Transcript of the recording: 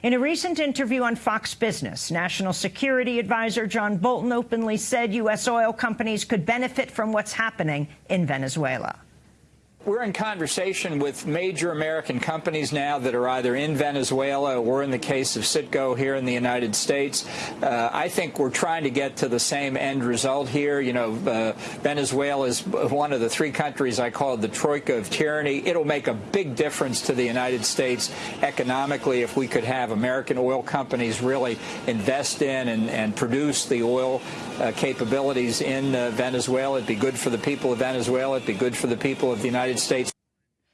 In a recent interview on Fox Business, National Security Advisor John Bolton openly said U.S. oil companies could benefit from what's happening in Venezuela. We're in conversation with major American companies now that are either in Venezuela or in the case of Citgo here in the United States. Uh, I think we're trying to get to the same end result here. You know, uh, Venezuela is one of the three countries I call the troika of tyranny. It'll make a big difference to the United States economically if we could have American oil companies really invest in and, and produce the oil uh, capabilities in uh, Venezuela. It'd be good for the people of Venezuela. It'd be good for the people of the United States.